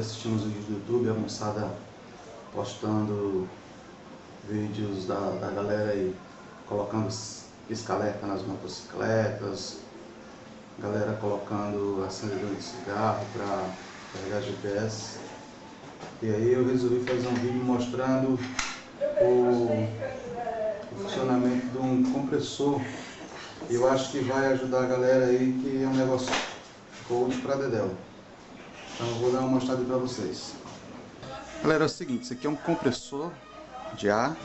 assistir uns vídeos do YouTube, a moçada postando vídeos da, da galera aí colocando escaleta nas motocicletas, galera colocando acendedor de cigarro para carregar GPS. E aí eu resolvi fazer um vídeo mostrando o, o funcionamento de um compressor. Eu acho que vai ajudar a galera aí que é um negócio cold para dedéu. Então eu vou dar uma mostrada para vocês. Galera, é o seguinte, isso aqui é um compressor de ar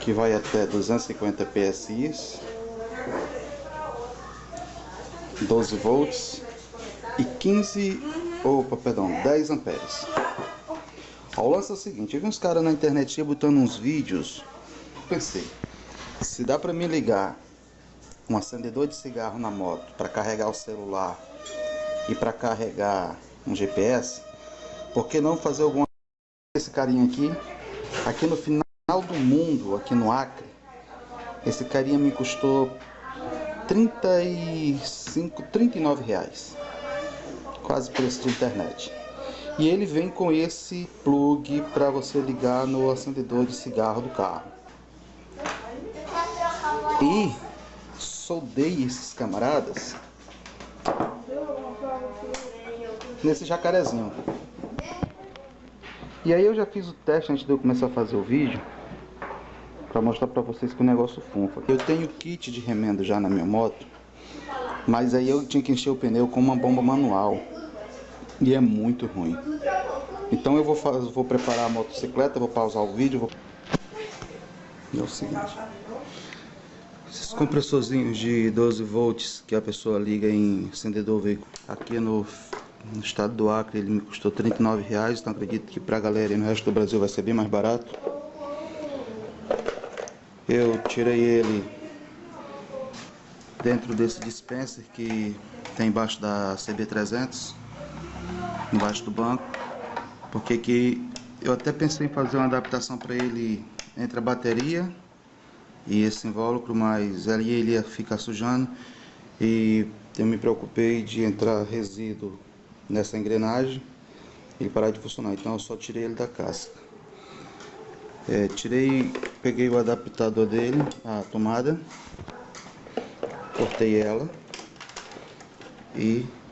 que vai até 250 PSI, 12 volts e 15, opa, perdão, 10 amperes. O lance é o seguinte, eu vi uns caras na internet botando uns vídeos, pensei, se dá para me ligar um acendedor de cigarro na moto para carregar o celular e para carregar um GPS, por que não fazer alguma esse carinha aqui, aqui no final do mundo, aqui no Acre, esse carinha me custou 35, 39 reais. Quase preço de internet. E ele vem com esse plug para você ligar no acendedor de cigarro do carro. E soldei esses camaradas nesse jacarezinho. E aí eu já fiz o teste antes de eu começar a fazer o vídeo para mostrar para vocês que o negócio funfa. Eu tenho kit de remendo já na minha moto, mas aí eu tinha que encher o pneu com uma bomba manual e é muito ruim. Então eu vou, fazer, vou preparar a motocicleta, vou pausar o vídeo. Vou... É o seguinte, esses compressorzinhos de 12 volts que a pessoa liga em acendedor veículo aqui no no estado do Acre ele me custou 39 reais, então acredito que para a galera e no resto do Brasil vai ser bem mais barato. Eu tirei ele dentro desse dispenser que tem embaixo da CB300, embaixo do banco, porque que eu até pensei em fazer uma adaptação para ele entre a bateria e esse invólucro, mas ali ele ia ficar sujando e eu me preocupei de entrar resíduo nessa engrenagem ele parar de funcionar. Então eu só tirei ele da casca. É, tirei, peguei o adaptador dele, a tomada, cortei ela e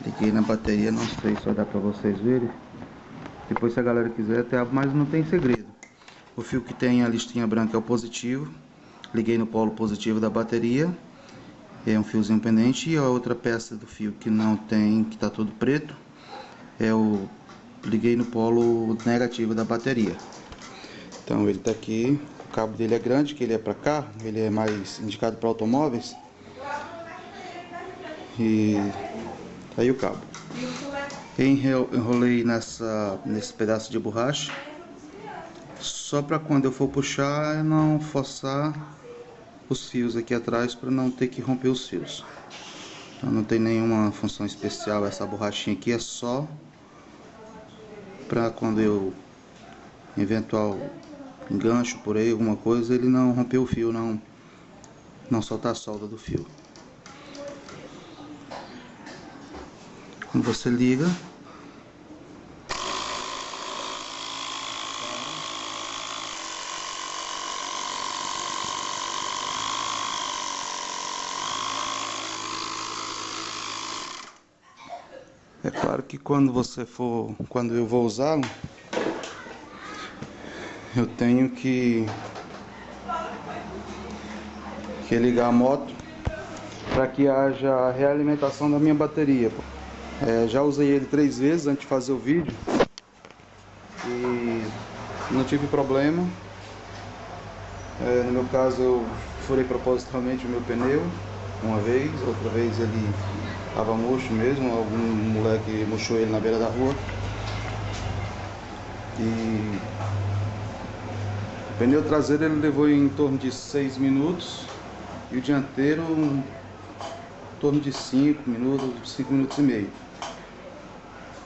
liguei na bateria, não sei se vai dar pra vocês verem. Depois se a galera quiser até mas não tem segredo. O fio que tem a listinha branca é o positivo, liguei no polo positivo da bateria é um fiozinho pendente e a outra peça do fio que não tem, que está todo preto, é o liguei no polo negativo da bateria. Então ele está aqui, o cabo dele é grande, que ele é para carro, ele é mais indicado para automóveis. E tá aí o cabo. Enrolei nessa, nesse pedaço de borracha, só para quando eu for puxar não forçar os fios aqui atrás para não ter que romper os fios. Então não tem nenhuma função especial essa borrachinha aqui, é só para quando eu eventual engancho por aí alguma coisa, ele não romper o fio, não, não soltar a solda do fio. Quando você liga, É claro que quando você for, quando eu vou usá-lo, eu tenho que, que ligar a moto para que haja realimentação da minha bateria. É, já usei ele três vezes antes de fazer o vídeo e não tive problema. É, no meu caso eu furei propositalmente o meu pneu uma vez, outra vez ele Tava murcho mesmo, algum moleque murchou ele na beira da rua. E o pneu traseiro ele levou em torno de 6 minutos e o dianteiro em torno de 5 minutos, 5 minutos e meio.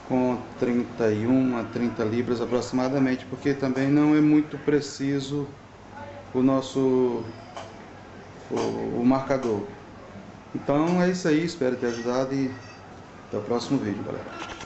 Com 31 a 30 libras aproximadamente, porque também não é muito preciso o nosso o, o marcador. Então é isso aí, espero ter ajudado e até o próximo vídeo, galera.